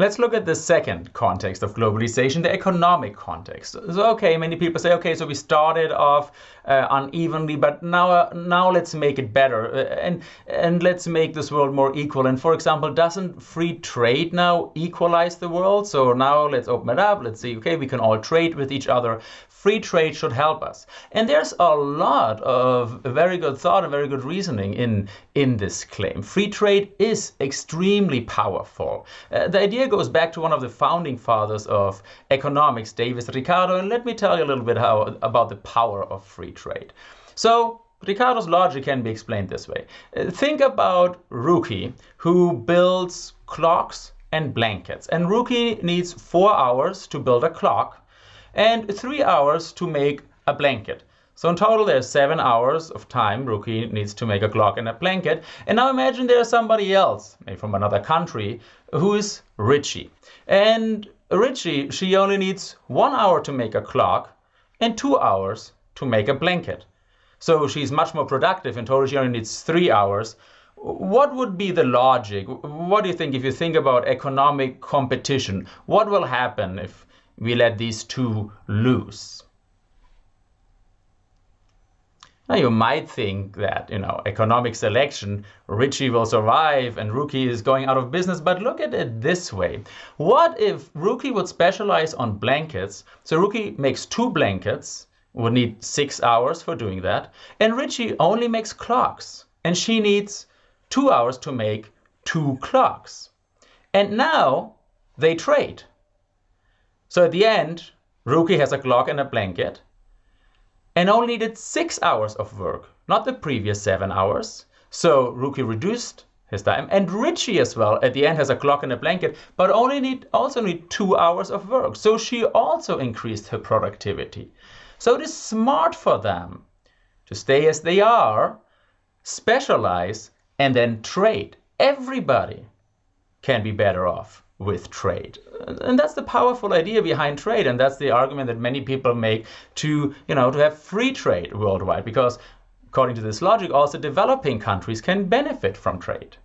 Let's look at the second context of globalization, the economic context. So, okay, many people say, okay, so we started off uh, unevenly, but now, uh, now let's make it better uh, and and let's make this world more equal. And for example, doesn't free trade now equalize the world? So now let's open it up. Let's see, okay, we can all trade with each other free trade should help us. And there's a lot of very good thought and very good reasoning in, in this claim. Free trade is extremely powerful. Uh, the idea goes back to one of the founding fathers of economics, David Ricardo, and let me tell you a little bit how, about the power of free trade. So, Ricardo's logic can be explained this way. Uh, think about Ruki, who builds clocks and blankets. And Ruki needs four hours to build a clock and three hours to make a blanket. So in total, there's seven hours of time Ruki needs to make a clock and a blanket. And now imagine there's somebody else, maybe from another country, who is Richie. And Richie, she only needs one hour to make a clock and two hours to make a blanket. So she's much more productive. In total, she only needs three hours. What would be the logic? What do you think if you think about economic competition? What will happen if we let these two loose. Now you might think that, you know, economic selection, Richie will survive and Ruki is going out of business, but look at it this way. What if Ruki would specialize on blankets? So Ruki makes two blankets, would need six hours for doing that, and Richie only makes clocks, and she needs two hours to make two clocks. And now they trade. So at the end, Ruki has a clock and a blanket and only did six hours of work, not the previous seven hours. So Ruki reduced his time and Richie as well at the end has a clock and a blanket, but only need also need two hours of work. So she also increased her productivity. So it is smart for them to stay as they are, specialize, and then trade. Everybody can be better off with trade. And that's the powerful idea behind trade. And that's the argument that many people make to, you know, to have free trade worldwide. Because according to this logic, also developing countries can benefit from trade.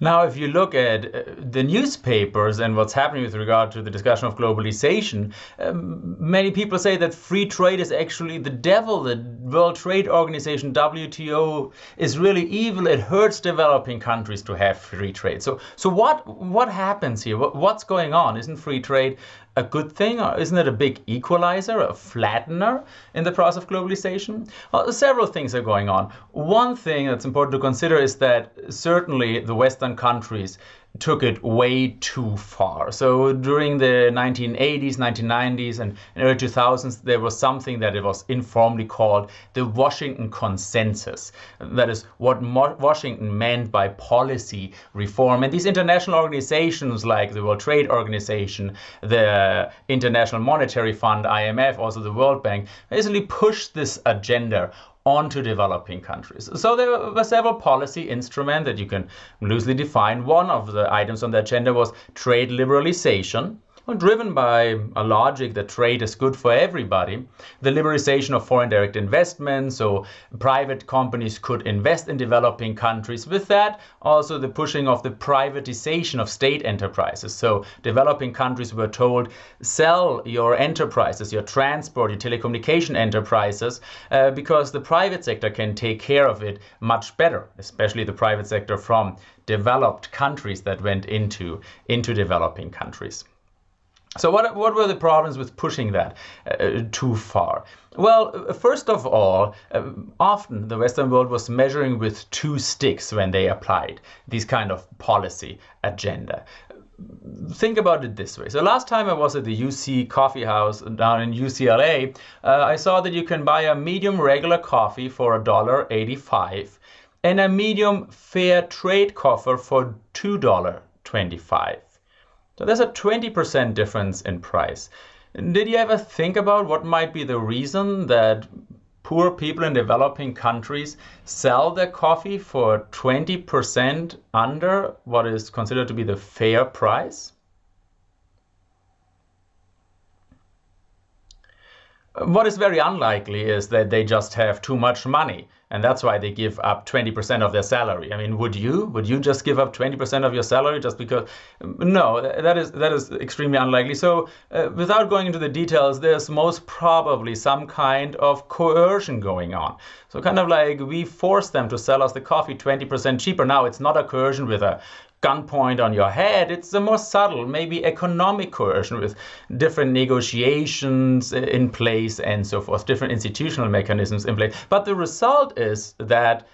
Now, if you look at uh, the newspapers and what's happening with regard to the discussion of globalization, um, many people say that free trade is actually the devil. The World Trade Organization, WTO, is really evil. It hurts developing countries to have free trade. So, so what what happens here? What, what's going on? Isn't free trade a good thing? Or isn't it a big equalizer, a flattener in the process of globalization? Well, several things are going on. One thing that's important to consider is that certainly the Western countries took it way too far. So during the 1980s, 1990s, and early 2000s, there was something that it was informally called the Washington Consensus. That is what Mo Washington meant by policy reform. And these international organizations like the World Trade Organization, the International Monetary Fund, IMF, also the World Bank, basically pushed this agenda onto developing countries. So there were several policy instruments that you can loosely define. One of the items on the agenda was trade liberalization driven by a logic that trade is good for everybody, the liberalization of foreign direct investment, so private companies could invest in developing countries. With that, also the pushing of the privatization of state enterprises. So developing countries were told, sell your enterprises, your transport, your telecommunication enterprises, uh, because the private sector can take care of it much better, especially the private sector from developed countries that went into, into developing countries. So what, what were the problems with pushing that uh, too far? Well, first of all, uh, often the Western world was measuring with two sticks when they applied this kind of policy agenda. Think about it this way. So last time I was at the UC Coffee House down in UCLA, uh, I saw that you can buy a medium regular coffee for $1.85 and a medium fair trade coffee for $2.25. So there's a 20% difference in price. Did you ever think about what might be the reason that poor people in developing countries sell their coffee for 20% under what is considered to be the fair price? What is very unlikely is that they just have too much money and that's why they give up 20% of their salary. I mean, would you? Would you just give up 20% of your salary just because? No, that is that is extremely unlikely. So, uh, without going into the details, there's most probably some kind of coercion going on. So, kind of like we force them to sell us the coffee 20% cheaper. Now, it's not a coercion with a gunpoint on your head. It's a more subtle, maybe economic coercion with different negotiations in place and so forth, different institutional mechanisms in place. But the result is that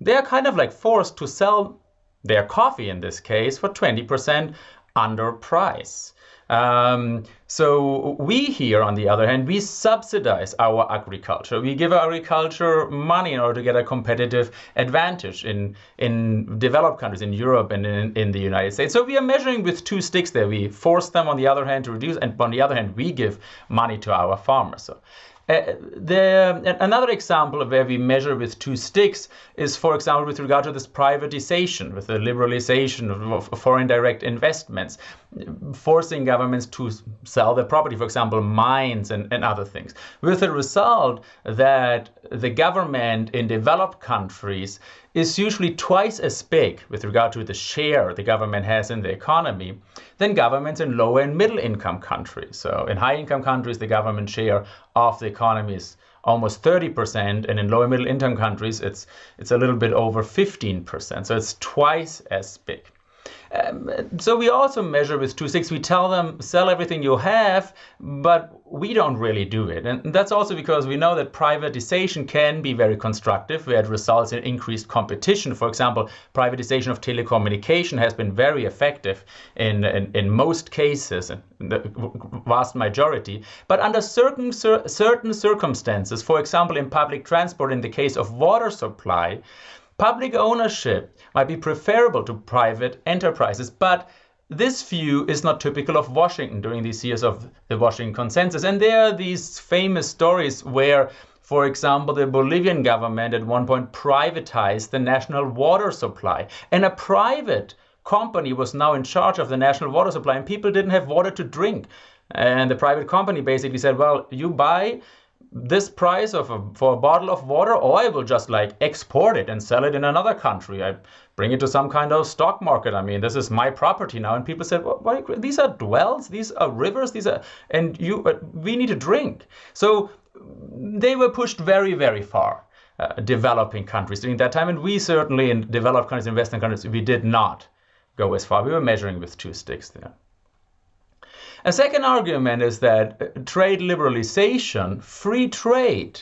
they're kind of like forced to sell their coffee in this case for 20% under price. Um, so we here, on the other hand, we subsidize our agriculture. We give agriculture money in order to get a competitive advantage in in developed countries, in Europe and in, in the United States. So we are measuring with two sticks there. We force them on the other hand to reduce, and on the other hand, we give money to our farmers. So uh, the, another example of where we measure with two sticks is, for example, with regard to this privatization, with the liberalization of, of foreign direct investments, forcing governments to sell their property, for example, mines and, and other things, with the result that the government in developed countries is usually twice as big with regard to the share the government has in the economy than governments in lower and middle income countries. So in high income countries, the government share of the economy is almost 30%, and in lower middle income countries, it's it's a little bit over 15%. So it's twice as big. Um, so we also measure with two sticks. We tell them sell everything you have, but we don't really do it. And that's also because we know that privatization can be very constructive, where it results in increased competition. For example, privatization of telecommunication has been very effective in, in, in most cases, in the vast majority. But under certain, certain circumstances, for example, in public transport, in the case of water supply, Public ownership might be preferable to private enterprises, but this view is not typical of Washington during these years of the Washington Consensus. And there are these famous stories where, for example, the Bolivian government at one point privatized the national water supply. And a private company was now in charge of the national water supply, and people didn't have water to drink. And the private company basically said, well, you buy this price of a, for a bottle of water or I will just like export it and sell it in another country. I bring it to some kind of stock market. I mean, this is my property now. And people said, well, these are dwells, these are rivers, these are, and you, uh, we need to drink. So they were pushed very, very far. Uh, developing countries during that time, and we certainly in developed countries, in Western countries, we did not go as far. We were measuring with two sticks there. A second argument is that uh, trade liberalization, free trade,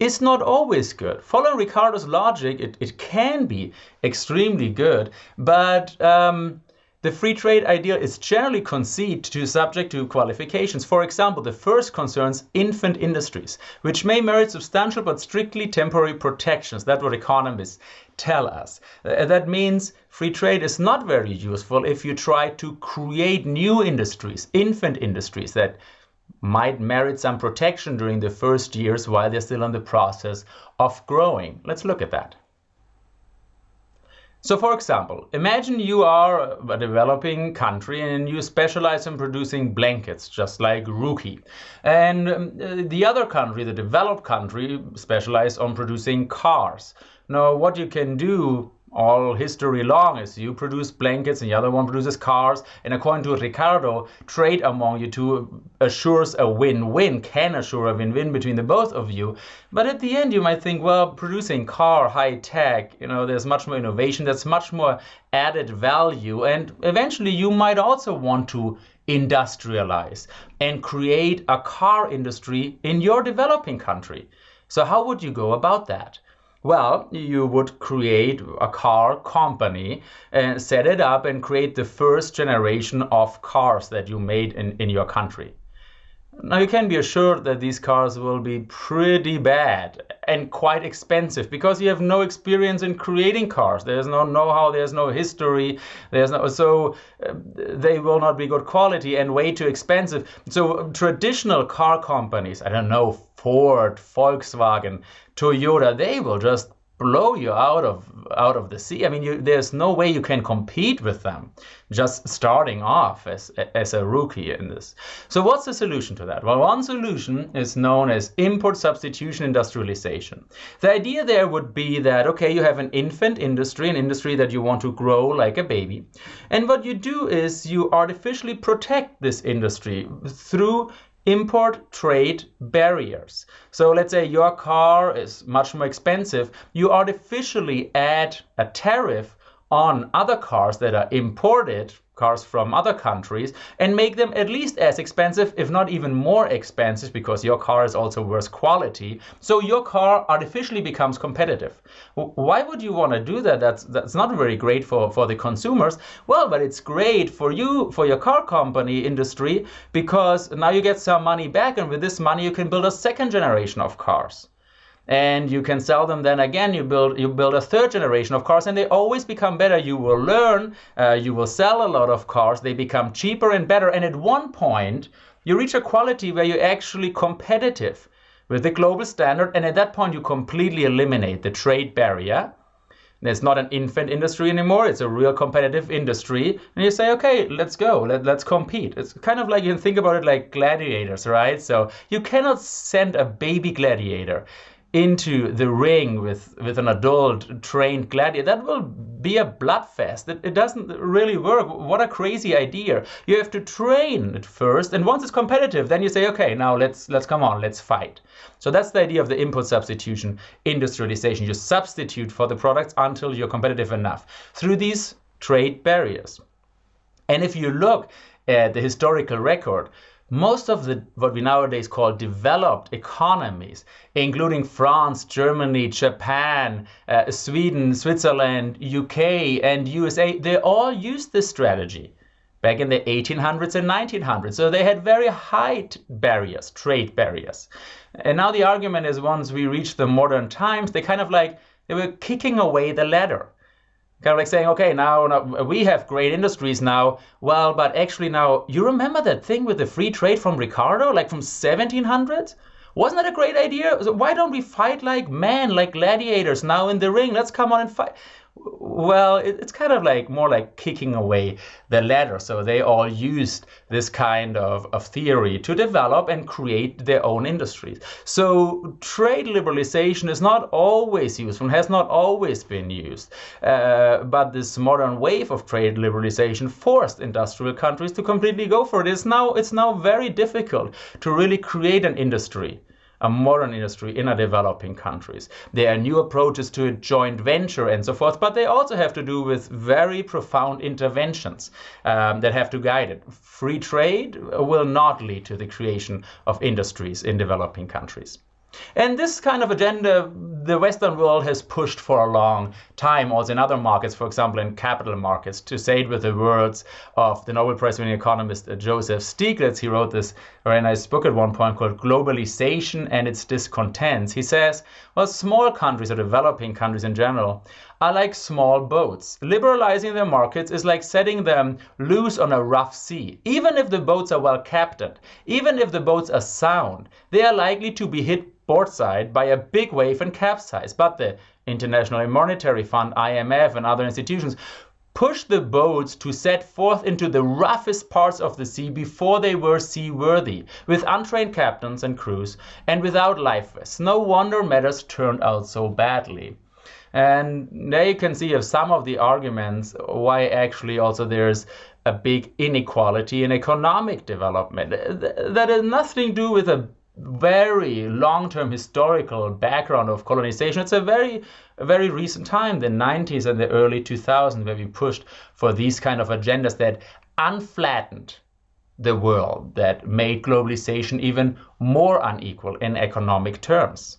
is not always good. Following Ricardo's logic, it, it can be extremely good, but um, the free trade idea is generally conceived to subject to qualifications. For example, the first concerns infant industries, which may merit substantial but strictly temporary protections. That's what economists tell us. Uh, that means free trade is not very useful if you try to create new industries, infant industries that might merit some protection during the first years while they're still in the process of growing. Let's look at that. So for example, imagine you are a developing country and you specialize in producing blankets, just like Ruki. And um, the other country, the developed country, specialize on producing cars. Now, what you can do all history long is you produce blankets and the other one produces cars. And according to ricardo trade among you two assures a win-win can assure a win-win between the both of you. But at the end you might think well producing car high tech you know there's much more innovation there's much more added value. And eventually you might also want to industrialize and create a car industry in your developing country. So how would you go about that well, you would create a car company and set it up and create the first generation of cars that you made in, in your country. Now you can be assured that these cars will be pretty bad and quite expensive because you have no experience in creating cars. There's no know-how, there's no history, there's no so uh, they will not be good quality and way too expensive. So traditional car companies, I don't know, Ford, Volkswagen, Toyota, they will just blow you out of out of the sea. I mean, you, there's no way you can compete with them just starting off as as a rookie in this. So what's the solution to that? Well, one solution is known as import substitution industrialization. The idea there would be that okay, you have an infant industry, an industry that you want to grow like a baby, and what you do is you artificially protect this industry through import trade barriers. So let's say your car is much more expensive, you artificially add a tariff on other cars that are imported cars from other countries and make them at least as expensive, if not even more expensive, because your car is also worse quality. So your car artificially becomes competitive. Why would you want to do that? That's that's not very great for, for the consumers. Well, but it's great for you, for your car company industry, because now you get some money back, and with this money you can build a second generation of cars and you can sell them then again you build you build a third generation of cars and they always become better you will learn uh, you will sell a lot of cars they become cheaper and better and at one point you reach a quality where you're actually competitive with the global standard and at that point you completely eliminate the trade barrier it's not an infant industry anymore. It's a real competitive industry. And you say, okay, let's go. Let, let's compete. It's kind of like you can think about it like gladiators, right? So you cannot send a baby gladiator into the ring with, with an adult trained gladiator, that will be a bloodfest. It, it doesn't really work. What a crazy idea. You have to train it first, and once it's competitive, then you say, okay, now let's let's come on, let's fight. So that's the idea of the import substitution industrialization. You substitute for the products until you're competitive enough through these trade barriers. And if you look at the historical record, most of the what we nowadays call developed economies, including France, Germany, Japan, uh, Sweden, Switzerland, UK, and USA, they all used this strategy back in the 1800s and 1900s. So they had very high barriers, trade barriers. And now the argument is once we reach the modern times, they kind of like they were kicking away the ladder kind of like saying, okay, now, now, we have great industries now. Well, but actually now, you remember that thing with the free trade from Ricardo, like from 1700s? Wasn't that a great idea? Why don't we fight like men, like gladiators now in the ring? Let's come on and fight. Well, it's kind of like more like kicking away the ladder. So they all used this kind of, of theory to develop and create their own industries. So trade liberalization is not always useful, and has not always been used. Uh, but this modern wave of trade liberalization forced industrial countries to completely go for it. It's now, it's now very difficult to really create an industry a modern industry in a developing countries. There are new approaches to a joint venture and so forth, but they also have to do with very profound interventions um, that have to guide it. Free trade will not lead to the creation of industries in developing countries. And this kind of agenda, the Western world has pushed for a long time, also in other markets, for example, in capital markets. To say it with the words of the Nobel Prize winning economist uh, Joseph Stiglitz, he wrote this very nice book at one point called Globalization and Its Discontents. He says, well, small countries or developing countries in general are like small boats. Liberalizing their markets is like setting them loose on a rough sea. Even if the boats are well captained, even if the boats are sound, they are likely to be hit side by a big wave and capsize. But the International Monetary Fund, IMF, and other institutions push the boats to set forth into the roughest parts of the sea before they were seaworthy, with untrained captains and crews, and without life vests. No wonder matters turned out so badly. And there you can see some of the arguments why actually also there's a big inequality in economic development. That has nothing to do with a very long-term historical background of colonization. It's a very, very recent time, the 90s and the early 2000s, where we pushed for these kind of agendas that unflattened the world, that made globalization even more unequal in economic terms.